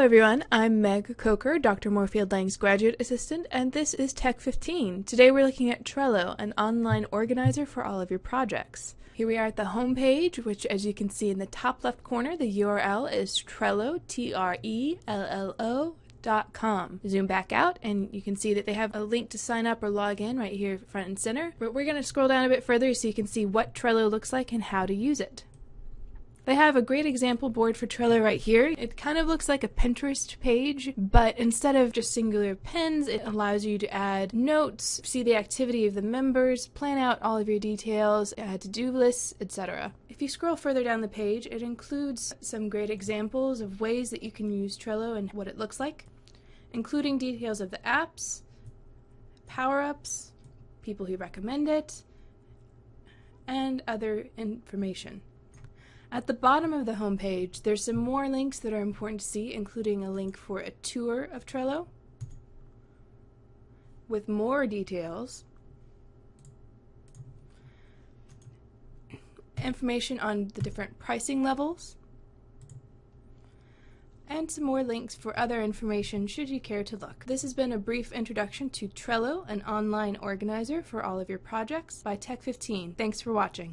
everyone, I'm Meg Coker, Dr. Moorfield Lang's graduate assistant, and this is Tech 15. Today we're looking at Trello, an online organizer for all of your projects. Here we are at the home page, which as you can see in the top left corner, the URL is Trello, T-R-E-L-L-O dot com. Zoom back out and you can see that they have a link to sign up or log in right here front and center. But we're going to scroll down a bit further so you can see what Trello looks like and how to use it. They have a great example board for Trello right here. It kind of looks like a Pinterest page, but instead of just singular pins, it allows you to add notes, see the activity of the members, plan out all of your details, add to-do lists, etc. If you scroll further down the page, it includes some great examples of ways that you can use Trello and what it looks like, including details of the apps, power-ups, people who recommend it, and other information. At the bottom of the homepage, there's some more links that are important to see, including a link for a tour of Trello with more details, information on the different pricing levels, and some more links for other information should you care to look. This has been a brief introduction to Trello, an online organizer for all of your projects by Tech15. Thanks for watching.